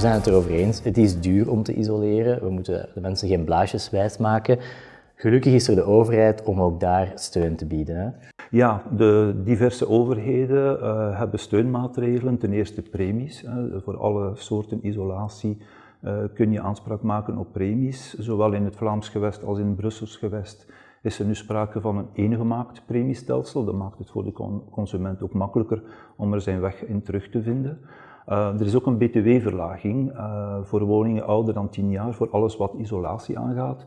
zijn het erover eens. Het is duur om te isoleren. We moeten de mensen geen blaasjes wijs maken. Gelukkig is er de overheid om ook daar steun te bieden. Hè? Ja, de diverse overheden uh, hebben steunmaatregelen. Ten eerste premies. Hè. Voor alle soorten isolatie uh, kun je aanspraak maken op premies. Zowel in het Vlaams gewest als in het Brussels gewest is er nu sprake van een eengemaakt premiestelsel. Dat maakt het voor de consument ook makkelijker om er zijn weg in terug te vinden. Uh, er is ook een btw-verlaging uh, voor woningen ouder dan 10 jaar, voor alles wat isolatie aangaat.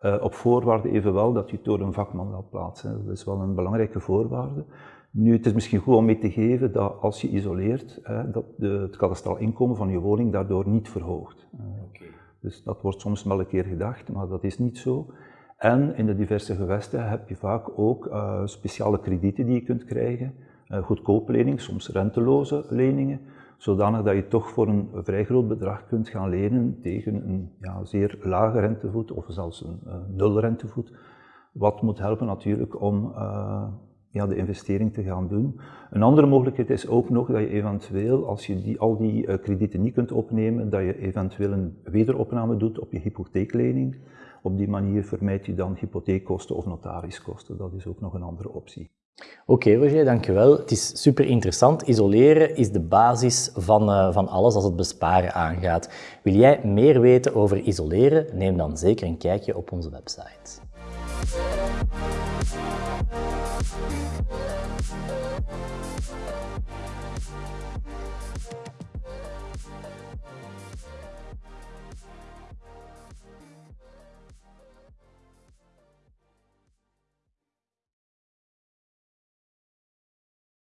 Uh, op voorwaarde evenwel dat je het door een vakman laat plaatsen. Dat is wel een belangrijke voorwaarde. Nu, het is misschien goed om mee te geven dat als je isoleert, dat de, het kadastraal inkomen van je woning daardoor niet verhoogt. Okay. Dus dat wordt soms wel een keer gedacht, maar dat is niet zo. En in de diverse gewesten heb je vaak ook uh, speciale kredieten die je kunt krijgen, uh, goedkope leningen, soms renteloze leningen, zodanig dat je toch voor een vrij groot bedrag kunt gaan lenen tegen een ja, zeer lage rentevoet of zelfs een uh, nul rentevoet. Wat moet helpen natuurlijk om ja, de investering te gaan doen. Een andere mogelijkheid is ook nog dat je eventueel, als je die, al die kredieten niet kunt opnemen, dat je eventueel een wederopname doet op je hypotheeklening. Op die manier vermijd je dan hypotheekkosten of notariskosten. Dat is ook nog een andere optie. Oké, Roger, dankjewel. Het is super interessant. Isoleren is de basis van, uh, van alles als het besparen aangaat. Wil jij meer weten over isoleren? Neem dan zeker een kijkje op onze website.